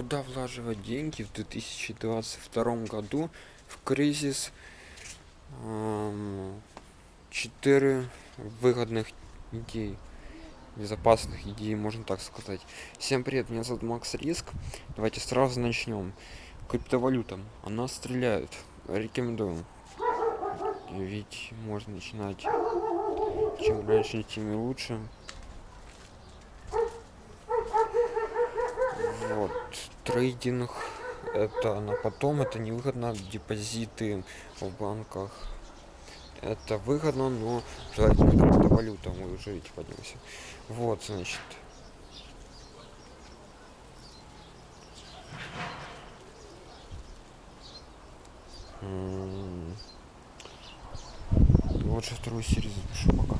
куда влаживать деньги в 2022 году в кризис четыре выгодных идей безопасных идей можно так сказать. Всем привет меня зовут макс риск. Давайте сразу начнем. Криптовалютам она стреляет. Рекомендую. Ведь можно начинать. Чем раньше тем лучше вот трейдинг это на потом это невыгодно депозиты в банках. Это выгодно но желательно криптовалюта мы уже ведь поднялся вот значит. Лучше вторую серию запишу пока